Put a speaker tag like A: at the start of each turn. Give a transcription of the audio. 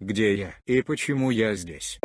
A: Где я и почему я здесь?